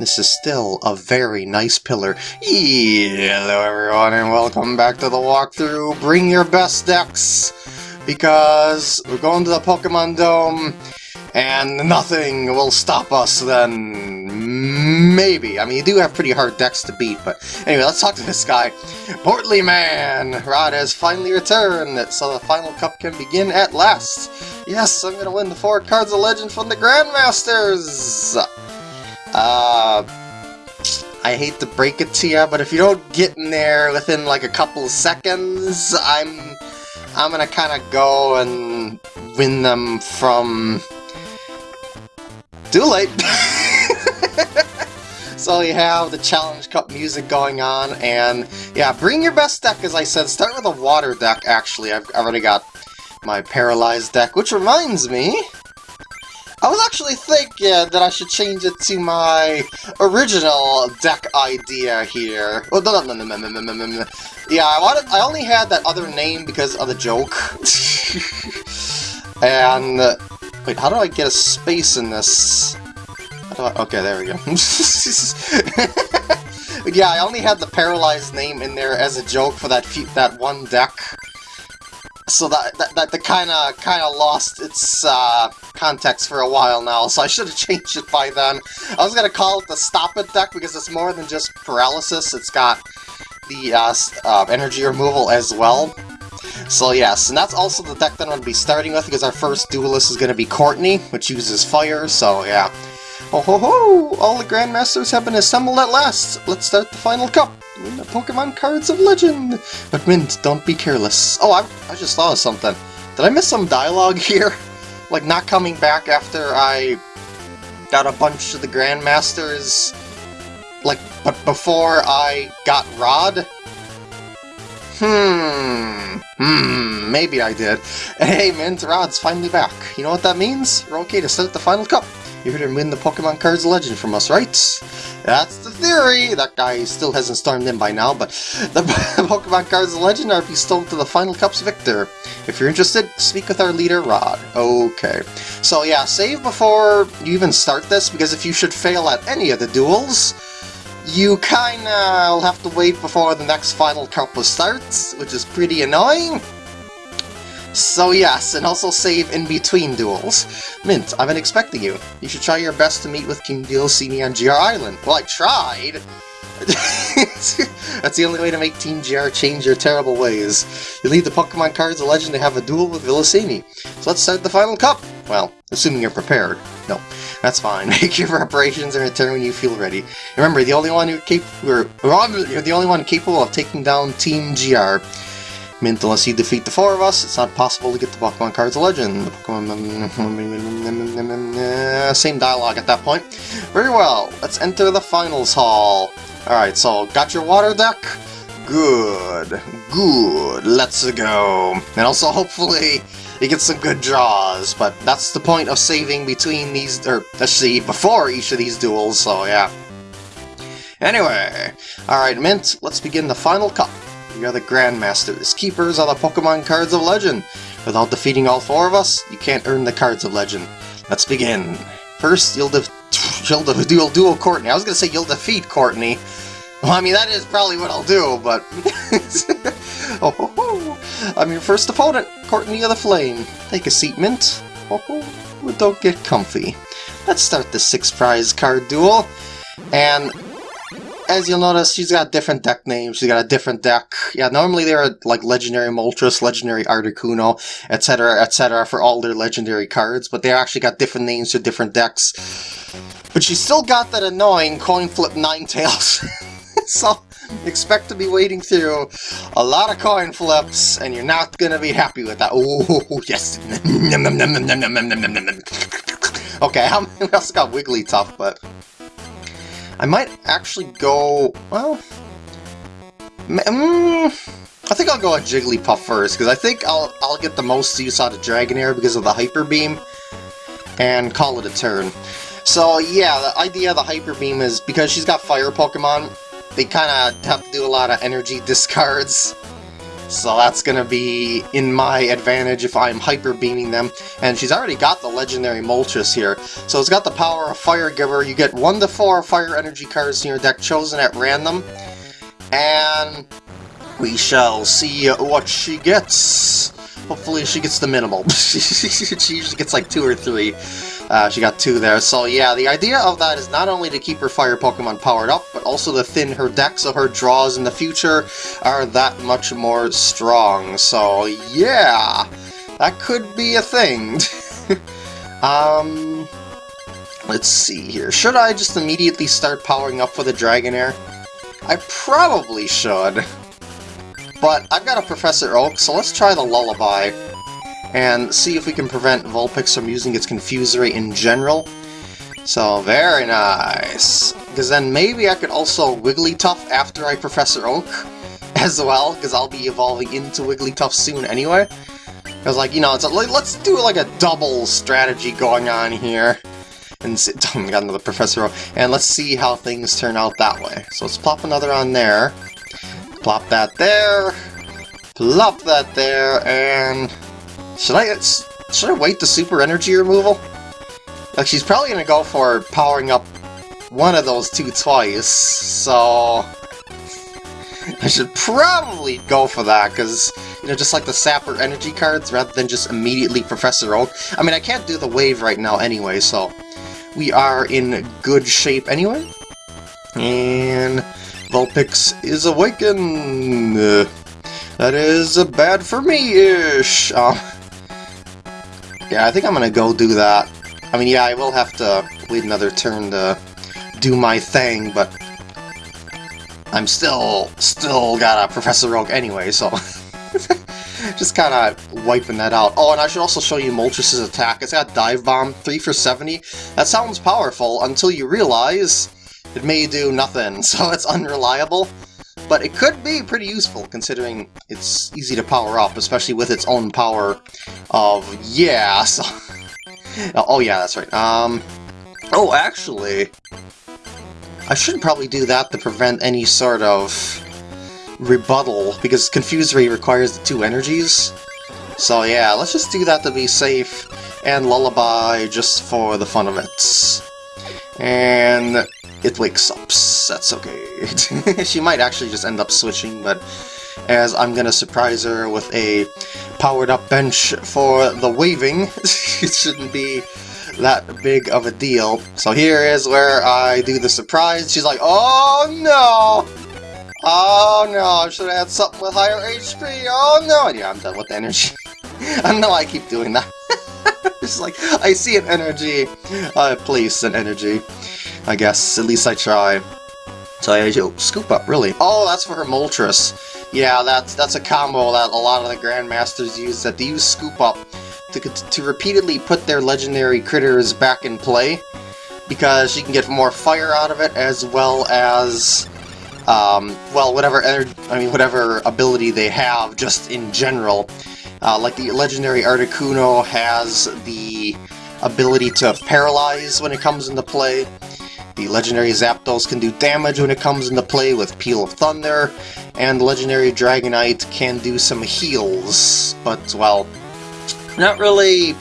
this is still a very nice pillar. Hello everyone and welcome back to the walkthrough. Bring your best decks because we're going to the Pokemon Dome and nothing will stop us then. Maybe. I mean, you do have pretty hard decks to beat, but anyway, let's talk to this guy. Portly Man! Rod has finally returned, so the final cup can begin at last. Yes, I'm gonna win the four cards of legend from the Grandmasters! Uh, I hate to break it to you, but if you don't get in there within like a couple seconds, I'm I'm gonna kind of go and win them from... Too late! so you have the Challenge Cup music going on, and yeah, bring your best deck, as I said. Start with a water deck, actually. I've already got my Paralyzed deck, which reminds me... I was actually thinking that I should change it to my original deck idea here. Oh, no, no, no, no, no, no, no, no. Yeah, I wanted. I only had that other name because of the joke. and wait, how do I get a space in this? I, okay, there we go. yeah, I only had the paralyzed name in there as a joke for that that one deck so that that, that, that kind of kind of lost its uh, context for a while now, so I should have changed it by then. I was gonna call it the Stop It deck because it's more than just paralysis, it's got the uh, uh, energy removal as well. So yes, and that's also the deck that I'm to be starting with because our first duelist is to be Courtney, which uses fire, so yeah. Oh ho ho! All the Grandmasters have been assembled at last! Let's start the final cup! Win the Pokemon Cards of Legend! But Mint, don't be careless. Oh, I, I just thought of something. Did I miss some dialogue here? Like not coming back after I got a bunch of the Grandmasters? Like, but before I got Rod? Hmm. Hmm, maybe I did. Hey, Mint, Rod's finally back. You know what that means? We're okay to start the final cup. You're to win the Pokemon Cards Legend from us, right? That's the theory! That guy still hasn't stormed in by now, but the Pokemon Cards Legend are bestowed to the Final Cup's victor. If you're interested, speak with our leader, Rod. Okay. So yeah, save before you even start this, because if you should fail at any of the duels, you kinda will have to wait before the next Final Cup starts, which is pretty annoying. So yes, and also save in between duels. Mint, I've been expecting you. You should try your best to meet with King Delsini on GR Island. Well, I tried! That's the only way to make Team GR change their terrible ways. You lead the Pokemon cards of legend to have a duel with Villasini. So let's start the final cup! Well, assuming you're prepared. No, that's fine. Make your preparations and return when you feel ready. Remember, the only one who capable, you're the only one capable of taking down Team GR. Mint, unless you defeat the four of us, it's not possible to get the Pokemon cards of legend. The Pokemon... Same dialogue at that point. Very well, let's enter the finals hall. Alright, so, got your water deck? Good, good, let's go. And also, hopefully, you get some good draws, but that's the point of saving between these, or, see, before each of these duels, so yeah. Anyway, alright, Mint, let's begin the final cup. Are the Grandmasters, keepers of the Pokemon Cards of Legend. Without defeating all four of us, you can't earn the Cards of Legend. Let's begin. First, you'll, de you'll, de you'll duel Courtney. I was going to say you'll defeat Courtney. Well, I mean, that is probably what I'll do, but... oh, ho, ho. I'm your first opponent, Courtney of the Flame. Take a seat, Mint. Oh, ho. Don't get comfy. Let's start the six-prize card duel. And as you'll notice, she's got different deck names. She's got a different deck. Yeah, normally they're like Legendary Moltres, Legendary Articuno, etc., etc. for all their legendary cards, but they actually got different names for different decks. But she's still got that annoying coin flip Ninetales. so expect to be wading through a lot of coin flips, and you're not going to be happy with that. Oh, yes. okay, I also got Wigglytuff, but... I might actually go... well... Mm, I think I'll go with Jigglypuff first, because I think I'll, I'll get the most use out of Dragonair because of the Hyper Beam, and call it a turn. So yeah, the idea of the Hyper Beam is because she's got Fire Pokemon, they kind of have to do a lot of energy discards. So that's gonna be in my advantage if I'm hyper beaming them. And she's already got the legendary Moltres here. So it's got the power of Fire Giver. You get 1 to 4 fire energy cards in your deck chosen at random. And we shall see what she gets. Hopefully she gets the minimal. she usually gets like two or three. Uh, she got two there. So yeah, the idea of that is not only to keep her fire Pokemon powered up, but also to thin her deck so her draws in the future are that much more strong. So yeah, that could be a thing. um, let's see here. Should I just immediately start powering up for the Dragonair? I probably should. But I've got a Professor Oak, so let's try the Lullaby and see if we can prevent Vulpix from using its Confuse Ray in general. So, very nice. Because then maybe I could also Wigglytuff after I Professor Oak as well, because I'll be evolving into Wigglytuff soon anyway. Because, like, you know, it's a, let's do like a double strategy going on here. And oh, we got another Professor Oak. And let's see how things turn out that way. So let's plop another on there. Plop that there. Plop that there, and should I should I wait the super energy removal? Like she's probably gonna go for powering up one of those two twice, so I should probably go for that, because, you know, just like the Sapper energy cards, rather than just immediately Professor Oak. I mean, I can't do the wave right now anyway, so we are in good shape anyway. And Vulpix is awakened! That is bad for me-ish! Uh, yeah, I think I'm gonna go do that. I mean, yeah, I will have to wait another turn to do my thing, but I'm still, still got a Professor Oak anyway, so... Just kind of wiping that out. Oh, and I should also show you Moltres' attack. It's got Dive Bomb, 3 for 70. That sounds powerful until you realize it may do nothing, so it's unreliable. But it could be pretty useful, considering it's easy to power up, especially with its own power of... Yeah, so... oh, yeah, that's right. Um... Oh, actually... I should probably do that to prevent any sort of rebuttal, because Confuse Ray requires the two energies. So yeah, let's just do that to be safe, and Lullaby just for the fun of it. And it wakes up. That's okay. she might actually just end up switching, but as I'm gonna surprise her with a powered-up bench for the waving, it shouldn't be that big of a deal. So here is where I do the surprise. She's like, oh no! Oh no, I should have had something with higher HP. Oh no! Yeah, I'm done with energy. I know I keep doing that. it's like, I see an energy, uh, I place an energy. I guess. At least I try. So I oh, scoop up, really. Oh, that's for her Moltres. Yeah, that's that's a combo that a lot of the Grandmasters use, that they use scoop up to, to repeatedly put their legendary critters back in play, because she can get more fire out of it, as well as, um, well, whatever I mean, whatever ability they have, just in general. Uh, like the legendary Articuno has the ability to paralyze when it comes into play, the legendary Zapdos can do damage when it comes into play with Peal of Thunder, and legendary Dragonite can do some heals, but, well, not really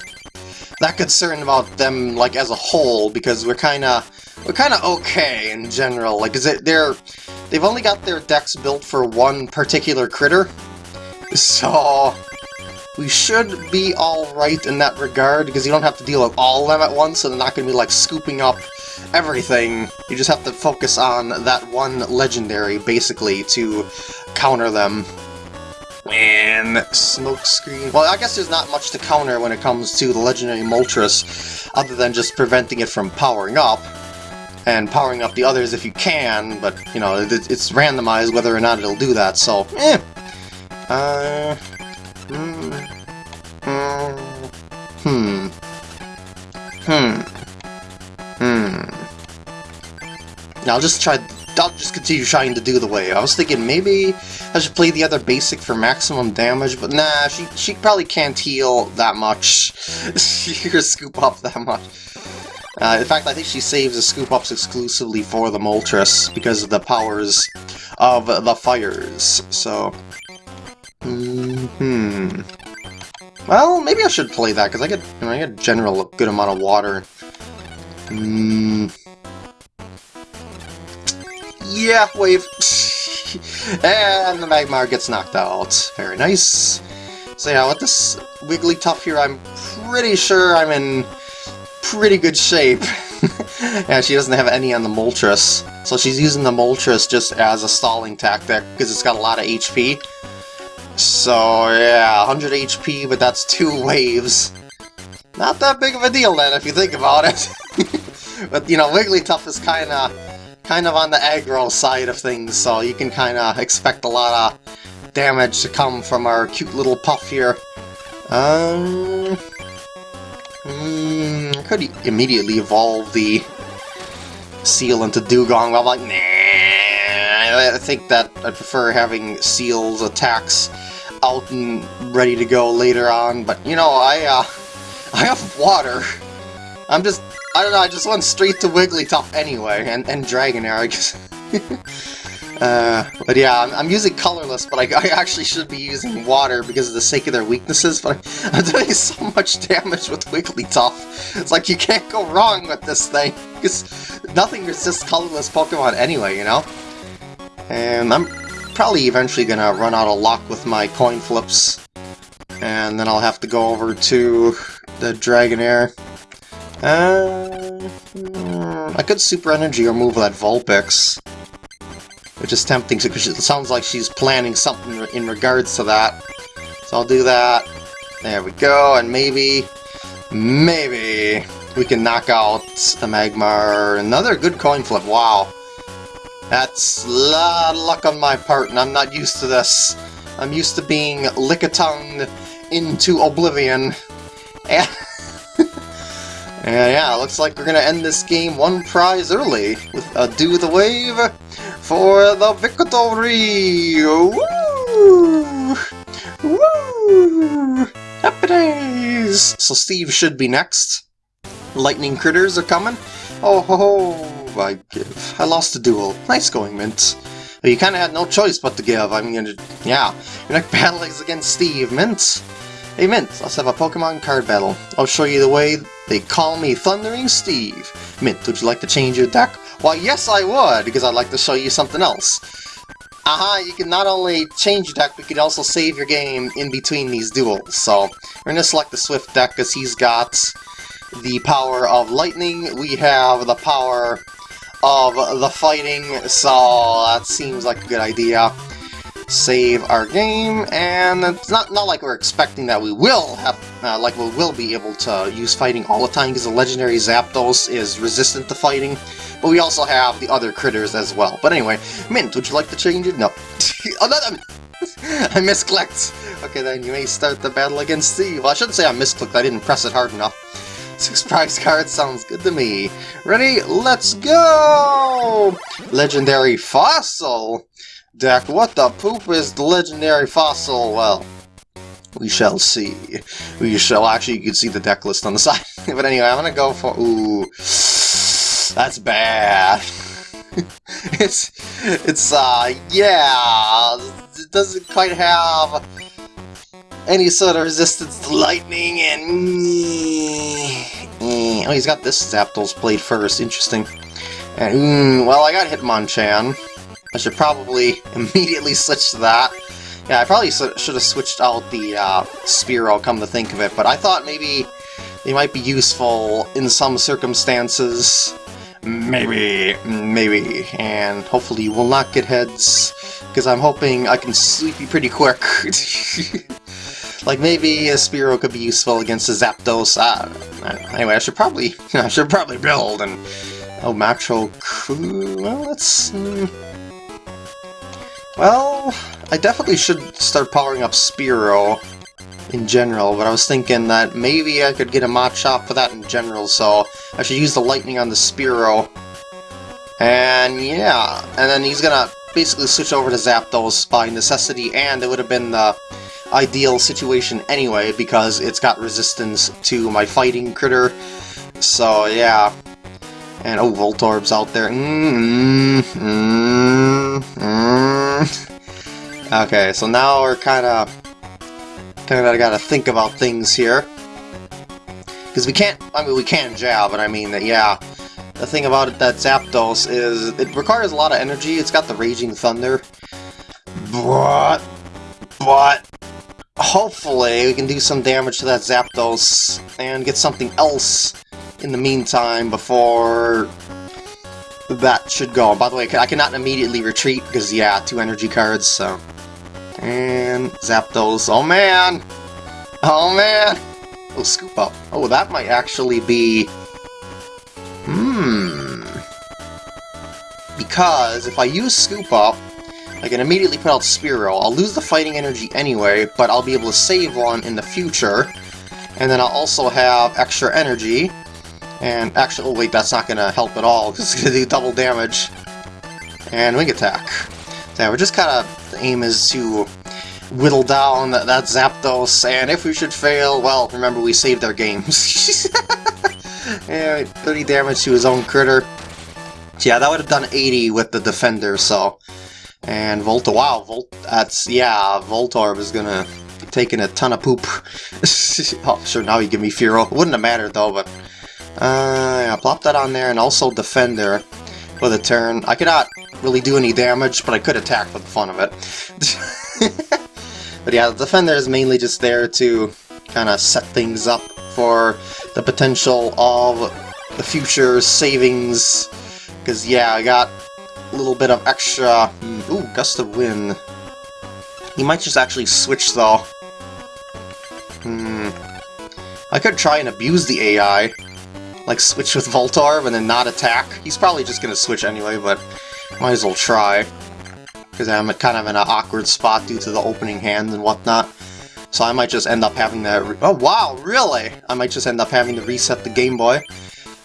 that concerned about them, like, as a whole, because we're kinda, we're kinda okay in general, like, is it, they're, they've only got their decks built for one particular critter, so we should be alright in that regard, because you don't have to deal with all of them at once, so they're not going to be, like, scooping up everything. You just have to focus on that one legendary, basically, to counter them. And smokescreen. Well, I guess there's not much to counter when it comes to the legendary Moltres, other than just preventing it from powering up. And powering up the others if you can, but, you know, it's randomized whether or not it'll do that, so, eh. Uh... Hmm. Hmm. Hmm. Hmm. I'll just try... I'll just continue trying to do the wave. I was thinking maybe I should play the other basic for maximum damage, but nah, she, she probably can't heal that much. she can scoop up that much. Uh, in fact, I think she saves the scoop-ups exclusively for the Moltres because of the powers of the fires, so... Hmm. Hmm. Well, maybe I should play that, because I get, you know, I get general a good amount of water. Hmm. Yeah, wave. and the Magmar gets knocked out. Very nice. So yeah, with this Wigglytuff here, I'm pretty sure I'm in pretty good shape. yeah, she doesn't have any on the Moltres, so she's using the Moltres just as a stalling tactic, because it's got a lot of HP. So yeah, 100 HP, but that's two waves. Not that big of a deal then, if you think about it. but, you know, Wigglytuff is kinda, kind of on the aggro side of things, so you can kinda expect a lot of damage to come from our cute little puff here. Um... Mm, could immediately evolve the seal into Dewgong, I'm like, nah, I think that I prefer having seals attacks out and ready to go later on, but you know, I, uh, I have water. I'm just, I don't know, I just went straight to Wigglytuff anyway, and, and Dragonair, I guess. uh, but yeah, I'm, I'm, using colorless, but I, I, actually should be using water because of the sake of their weaknesses, but I'm doing so much damage with Wigglytuff. It's like you can't go wrong with this thing, because nothing resists colorless Pokemon anyway, you know? And I'm probably eventually gonna run out of luck with my coin flips. And then I'll have to go over to the Dragonair. Uh, I could Super Energy or move that Vulpix. Which is tempting, because it sounds like she's planning something in regards to that. So I'll do that. There we go, and maybe, maybe we can knock out the Magmar. Another good coin flip, wow. That's a lot of luck on my part, and I'm not used to this. I'm used to being lick-a-tongued into oblivion. And, and yeah, looks like we're gonna end this game one prize early with a Do the Wave for the victory! Woo! Woo! Happy days! So Steve should be next. Lightning critters are coming. Oh ho ho! I give? I lost the duel. Nice going, Mint. you kind of had no choice but to give. I mean, gonna yeah. Your next battle is against Steve, Mint. Hey, Mint, let's have a Pokemon card battle. I'll show you the way they call me Thundering Steve. Mint, would you like to change your deck? Why, yes I would, because I'd like to show you something else. Aha, you can not only change your deck, but you can also save your game in between these duels. So, we're going to select the Swift deck, because he's got the power of lightning, we have the power of the fighting, so that seems like a good idea. Save our game, and it's not, not like we're expecting that we will have, uh, like we will be able to use fighting all the time, because the legendary Zapdos is resistant to fighting, but we also have the other critters as well. But anyway, Mint, would you like to change it? No. Another... I misclicked! Okay, then you may start the battle against Steve. Well, I shouldn't say I misclicked, I didn't press it hard enough. Six prize cards sounds good to me. Ready? Let's go! Legendary Fossil! Deck, what the poop is the legendary fossil? Well, we shall see. We shall actually, you can see the deck list on the side. but anyway, I'm gonna go for. Ooh, that's bad. it's, it's, uh, yeah, it doesn't quite have any sort of resistance to lightning and... Oh, he's got this Zapdos played first, interesting. And, mm, well, I got Hitmonchan. I should probably immediately switch to that. Yeah, I probably should have switched out the uh, Spearow, come to think of it, but I thought maybe they might be useful in some circumstances. Maybe, maybe, and hopefully you will not get heads, because I'm hoping I can sweep you pretty quick. Like maybe a Spearow could be useful against a Zapdos. Uh, anyway, I should probably I should probably build and oh Macro Well, let's. Mm, well, I definitely should start powering up Spearow in general, but I was thinking that maybe I could get a Machop for that in general, so I should use the Lightning on the Spearow. And yeah, and then he's gonna basically switch over to Zapdos by necessity, and it would have been the ideal situation anyway, because it's got resistance to my fighting critter. So, yeah. And, oh, Voltorb's out there. Mm -hmm, mm -hmm. Okay, so now we're kind of Then I gotta think about things here. Because we can't, I mean, we can jab, but I mean, that yeah. The thing about it that Zapdos is, it requires a lot of energy. It's got the Raging Thunder. But, but, hopefully we can do some damage to that Zapdos and get something else in the meantime before that should go. By the way, I cannot immediately retreat because, yeah, two energy cards, so... And zap those. Oh, man! Oh, man! Oh, Scoop Up. Oh, that might actually be... Hmm... Because if I use Scoop Up, I can immediately put out Spearow. I'll lose the fighting energy anyway, but I'll be able to save one in the future. And then I'll also have extra energy. And actually, wait, that's not to help at all, because it's to do double damage. And Wing Attack. So yeah, we're just kind of, the aim is to whittle down that, that Zapdos, and if we should fail, well, remember we saved our games. yeah, 30 damage to his own critter. Yeah, that would have done 80 with the Defender, so... And Volta, wow, Volt, that's, yeah, Voltorb is gonna be taking a ton of poop. oh, sure, now you give me Fearow. Wouldn't have mattered, though, but... Uh, yeah, plop that on there, and also Defender with a turn. I cannot really do any damage, but I could attack for the fun of it. but yeah, the Defender is mainly just there to kind of set things up for the potential of the future savings. Because, yeah, I got a little bit of extra... Hmm, ooh, Gust of Wind. He might just actually switch, though. Hmm. I could try and abuse the AI. Like, switch with Voltorb and then not attack. He's probably just gonna switch anyway, but might as well try. Because I'm kind of in an awkward spot due to the opening hand and whatnot. So I might just end up having to... Oh, wow, really? I might just end up having to reset the Game Boy.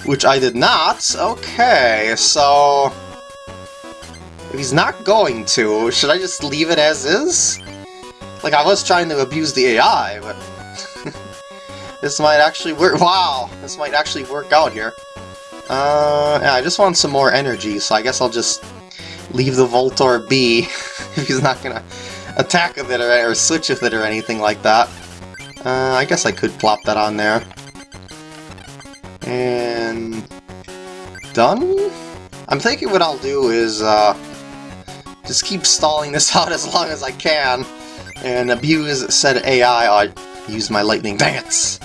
Which I did not. Okay, so... If he's not going to, should I just leave it as is? Like, I was trying to abuse the AI, but... this might actually work- wow! This might actually work out here. Uh, yeah, I just want some more energy, so I guess I'll just leave the Voltorb be if he's not gonna attack with it or, or switch with it or anything like that. Uh, I guess I could plop that on there. And... Done? I'm thinking what I'll do is, uh, just keep stalling this out as long as I can, and abuse said AI, I use my lightning dance.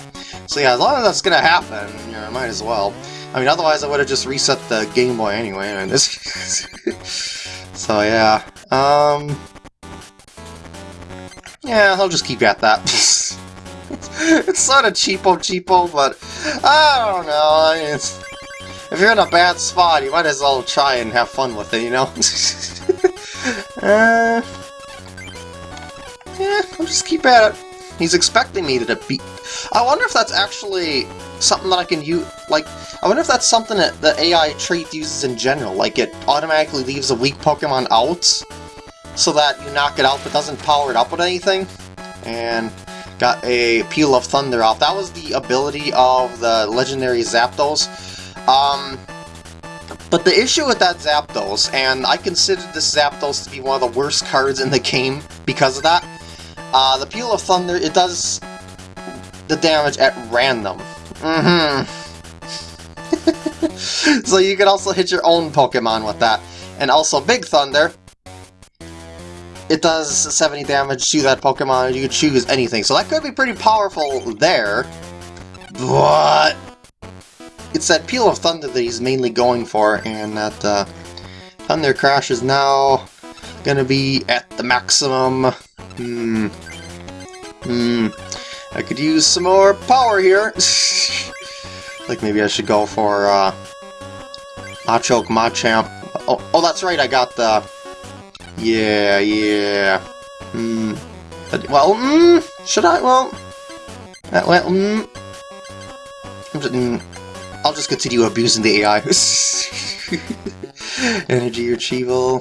So yeah, as long as that's gonna happen, you know, I might as well. I mean, otherwise I would have just reset the Game Boy anyway, this... so yeah, um... Yeah, I'll just keep at that. it's, it's sort of cheapo cheapo, but I don't know, I mean, if you're in a bad spot, you might as well try and have fun with it, you know? uh, yeah, I'll just keep at it. He's expecting me to beat... I wonder if that's actually something that I can use... Like, I wonder if that's something that the AI trait uses in general. Like, it automatically leaves a weak Pokemon out, so that you knock it out but doesn't power it up with anything. And got a Peal of Thunder off. That was the ability of the legendary Zapdos. Um, but the issue with that Zapdos, and I consider this Zapdos to be one of the worst cards in the game because of that, uh, the Peal of Thunder, it does the damage at random. Mm-hmm. so you can also hit your own Pokemon with that. And also Big Thunder, it does 70 damage to that Pokemon, you can choose anything. So that could be pretty powerful there, but it's that Peal of Thunder that he's mainly going for, and that uh, Thunder Crash is now gonna be at the maximum. Hmm. Hmm. I could use some more power here. like maybe I should go for uh, Machoke Machamp. Oh, oh, that's right, I got the... Yeah, yeah. Hmm. Well, hmm, should I? Well, uh, well, hmm. I'll just continue abusing the AI. Energy Retrieval.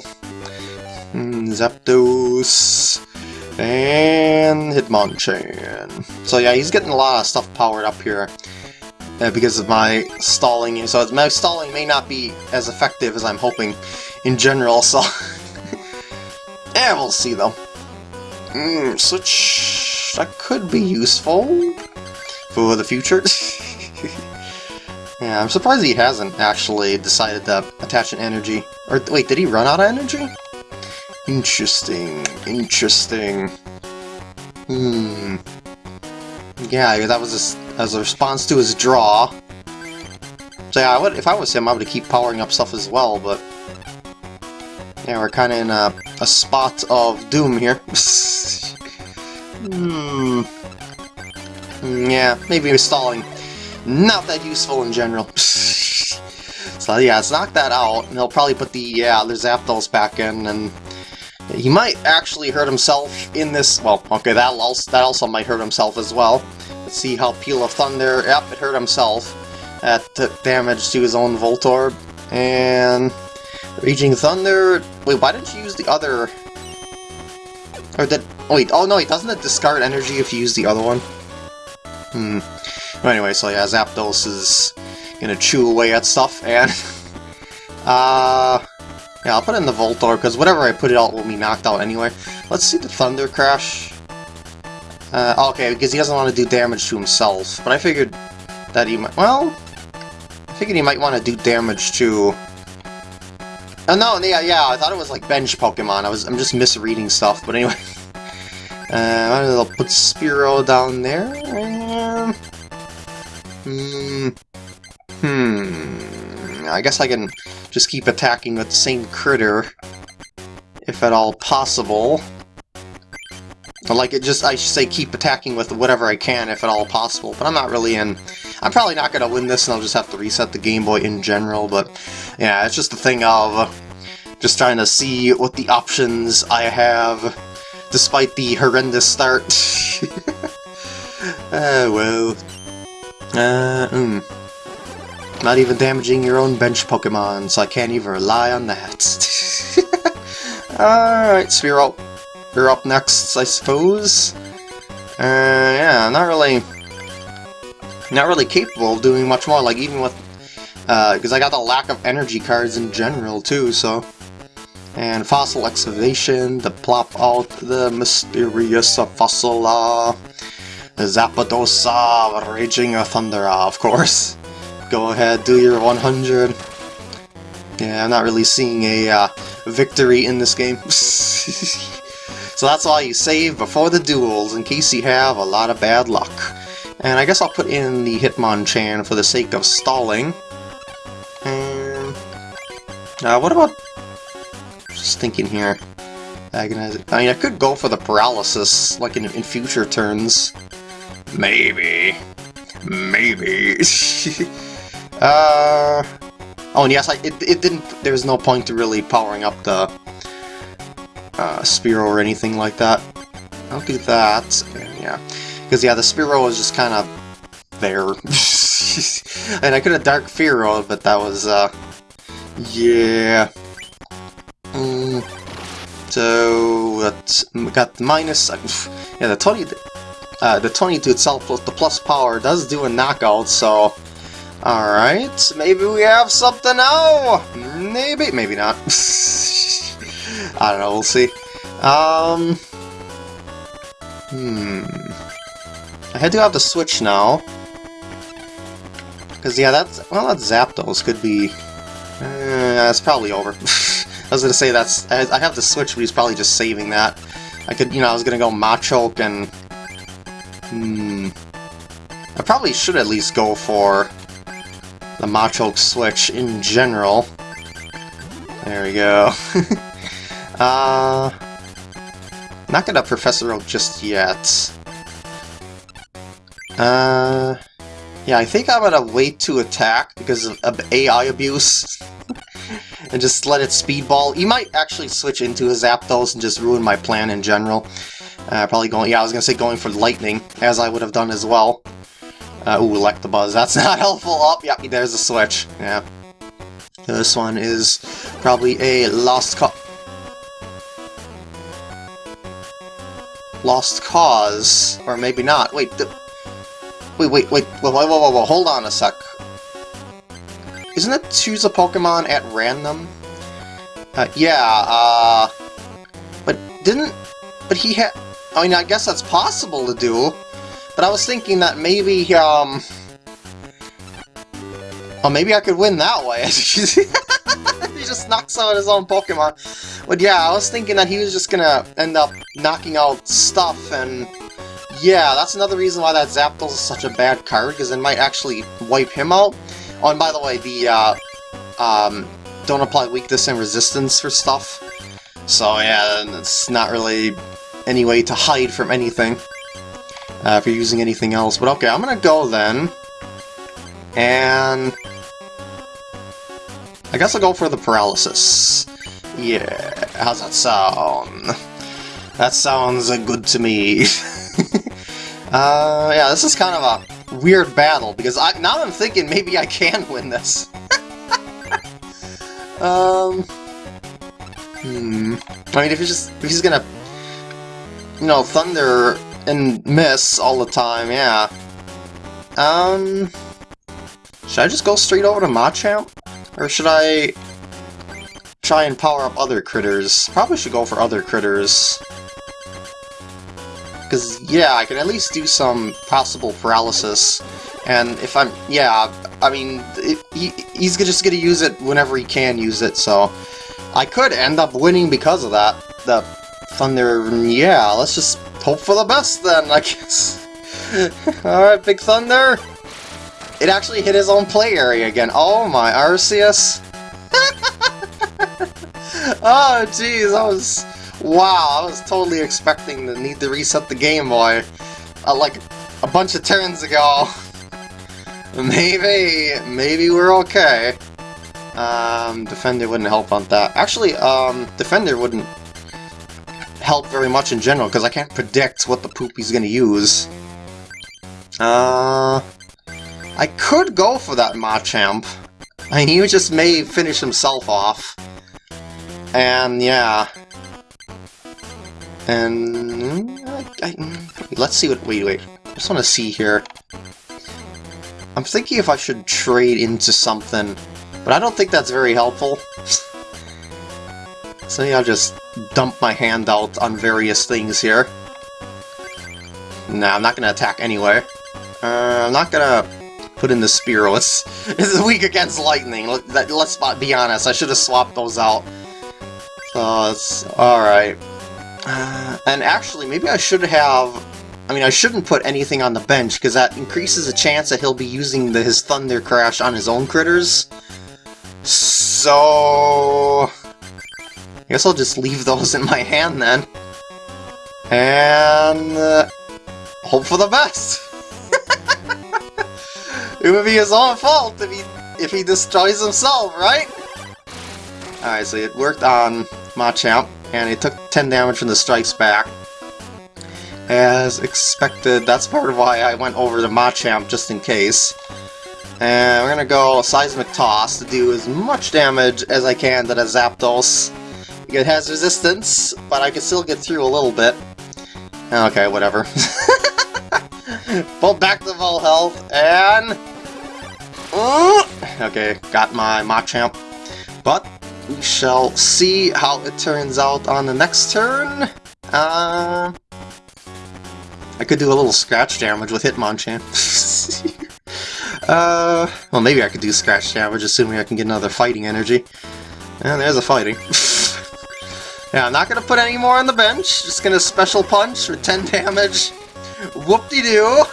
Mm, Zapdos. And Hitmonchan. So yeah, he's getting a lot of stuff powered up here. Uh, because of my stalling, so my stalling may not be as effective as I'm hoping in general, so... yeah, we'll see though. Mm, switch... That could be useful for the future. yeah, I'm surprised he hasn't actually decided to attach an energy. Or wait, did he run out of energy? Interesting, interesting. Hmm. Yeah, that was a, as a response to his draw. So yeah, I would, if I was him, I would keep powering up stuff as well, but... Yeah, we're kind of in a, a spot of doom here. hmm. Yeah, maybe stalling. Not that useful in general. so yeah, let's knock that out, and he'll probably put the, yeah, the Zapdos back in, and he might actually hurt himself in this... Well, okay, that also, that also might hurt himself as well. Let's see how Peal of Thunder... Yep, it hurt himself. That took damage to his own Voltorb. And... Raging Thunder... Wait, why didn't you use the other... Or did... Wait, oh no, doesn't it discard energy if you use the other one? Hmm. Anyway, so yeah, Zapdos is gonna chew away at stuff, and... uh... Yeah, I'll put it in the Voltorb, because whatever I put it out will be knocked out anyway. Let's see the Thunder Crash. Uh, okay, because he doesn't want to do damage to himself, but I figured that he might... Well, I figured he might want to do damage to... Oh, no, yeah, yeah, I thought it was like bench Pokemon. I was, I'm just misreading stuff, but anyway. Uh, I'll put Spearow down there. And... Hmm... Hmm... I guess I can just keep attacking with the same critter, if at all possible. Like, it just, I should say keep attacking with whatever I can, if at all possible, but I'm not really in... I'm probably not going to win this, and I'll just have to reset the Game Boy in general, but yeah, it's just a thing of just trying to see what the options I have, despite the horrendous start. Ah, well. Uh, mm. Not even damaging your own bench Pokemon, so I can't even rely on that. Alright, Spearow. You're up You're up next, I suppose. Uh, yeah, not really... Not really capable of doing much more, like even with... Uh because uh, I got the lack of energy cards in general, too, so... And Fossil Excavation to plop out the mysterious fossil Fossila. Zapdosa, Raging a Thundera, of course. Go ahead, do your 100. Yeah, I'm not really seeing a uh, victory in this game. so that's why you save before the duels, in case you have a lot of bad luck. And I guess I'll put in the Hitmonchan for the sake of stalling. And... Uh, what about... Just thinking here. Agonize I mean, I could go for the paralysis, like in, in future turns. Maybe. Maybe. Uh, oh, and yes, I, it, it didn't, there was no point to really powering up the uh, Spearow or anything like that. I'll do that, yeah. Because, yeah, the Spearow was just kind of there. and I could have Dark Fearow, but that was, uh, yeah. Mm. So, that's, got the minus, yeah, the 20, uh, the 20 to itself plus the plus power does do a knockout, so Alright, maybe we have something now! Maybe, maybe not. I don't know, we'll see. Um... Hmm... I do have to switch now. Because, yeah, that's... Well, that Zapdos could be... Uh, that's probably over. I was gonna say that's... I have to switch, but he's probably just saving that. I could, you know, I was gonna go Machoke and... Hmm... I probably should at least go for the Machoke switch in general. There we go. uh, not gonna Professor Oak just yet. Uh, yeah, I think I'm gonna wait to attack because of, of AI abuse. and just let it speedball. You might actually switch into a Zapdos and just ruin my plan in general. Uh, probably going, yeah, I was gonna say going for Lightning, as I would have done as well. Uh, ooh, Electabuzz, that's not helpful. Oh, yep, yeah, there's a switch. Yeah. This one is probably a lost cause. Lost cause, or maybe not. Wait, wait, wait, wait, whoa, whoa, whoa, whoa, hold on a sec. Isn't it choose a Pokemon at random? Uh, yeah, uh... But didn't... But he had... I mean, I guess that's possible to do, but I was thinking that maybe, um... Oh, maybe I could win that way. he just knocks out his own Pokemon. But yeah, I was thinking that he was just gonna end up knocking out stuff, and yeah, that's another reason why that Zapdos is such a bad card, because it might actually wipe him out. Oh, and by the way, the, uh, um, don't apply weakness and resistance for stuff. So yeah, it's not really any way to hide from anything uh, if you're using anything else. But okay, I'm gonna go then. And... I guess I'll go for the paralysis. Yeah, how's that sound? That sounds good to me. uh, yeah, this is kind of a weird battle, because I, now I'm thinking maybe I can win this. um... Hmm... I mean, if he's just... if he's gonna... You know, thunder and miss all the time, yeah. Um... Should I just go straight over to Machamp? Or should I try and power up other critters? Probably should go for other critters. Because, yeah, I can at least do some possible paralysis. And if I'm... yeah, I mean, it, he, he's just going to use it whenever he can use it, so... I could end up winning because of that. The Thunder... yeah, let's just hope for the best then, I guess. Alright, Big Thunder! It actually hit his own play area again. Oh my, Arceus. oh jeez, I was... Wow, I was totally expecting to need to reset the Game Boy. Uh, like, a bunch of turns ago. maybe, maybe we're okay. Um, Defender wouldn't help on that. Actually, um, Defender wouldn't help very much in general, because I can't predict what the poop he's gonna use. Uh... I could go for that Machamp. I mean, he just may finish himself off. And, yeah. And... I, I, let's see what... Wait, wait. I just want to see here. I'm thinking if I should trade into something, but I don't think that's very helpful. so maybe I'll just dump my hand out on various things here. Nah, I'm not to attack anyway. Uh, I'm not to put in the Spearow. It's, it's weak against lightning. Let, us be honest, I should have swapped those out. So it's alright. Uh, and actually, maybe I should have... I mean, I shouldn't put anything on the bench, because that increases the chance that he'll be using the, his Thunder Crash on his own critters. So... I guess I'll just leave those in my hand then. And... Uh, hope for the best! It would be his own fault if he if he destroys himself, right? Alright, so it worked on Machamp, and it took 10 damage from the strikes back. As expected, that's part of why I went over to Machamp, just in case. And we're gonna go Seismic Toss to do as much damage as I can to the Zapdos. It has resistance, but I can still get through a little bit. Okay, whatever. Pull back the full health, and... Okay, got my Machamp. But we shall see how it turns out on the next turn. Uh, I could do a little scratch damage with Hitmonchan. uh, well, maybe I could do scratch damage, assuming I can get another fighting energy. And there's a fighting. yeah, I'm not going to put any more on the bench. Just going to special punch for 10 damage. Whoop-de-doo!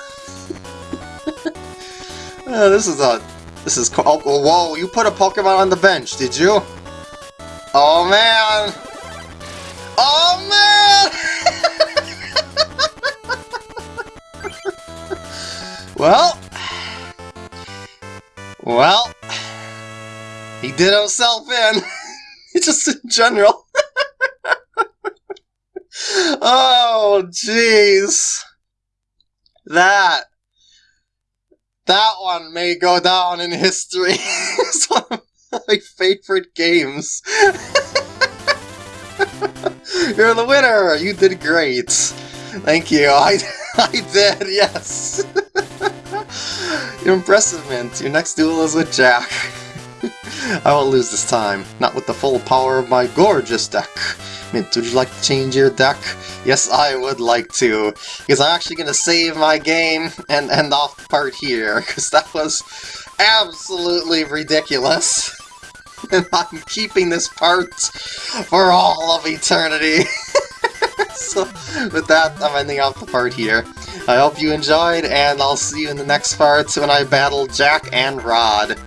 uh, this is a... This is... Oh, whoa, you put a Pokemon on the bench, did you? Oh, man! Oh, man! well... Well... He did himself in! Just in general. oh, jeez. That that one may go down in history. it's one of my favorite games. You're the winner! You did great. Thank you. I, I did, yes. You're impressive, Mint. Your next duel is with Jack. I won't lose this time. Not with the full power of my gorgeous deck. Mint, would you like to change your deck? Yes, I would like to, because I'm actually going to save my game and end off the part here, because that was absolutely ridiculous. And I'm keeping this part for all of eternity. so, with that, I'm ending off the part here. I hope you enjoyed, and I'll see you in the next part when I battle Jack and Rod.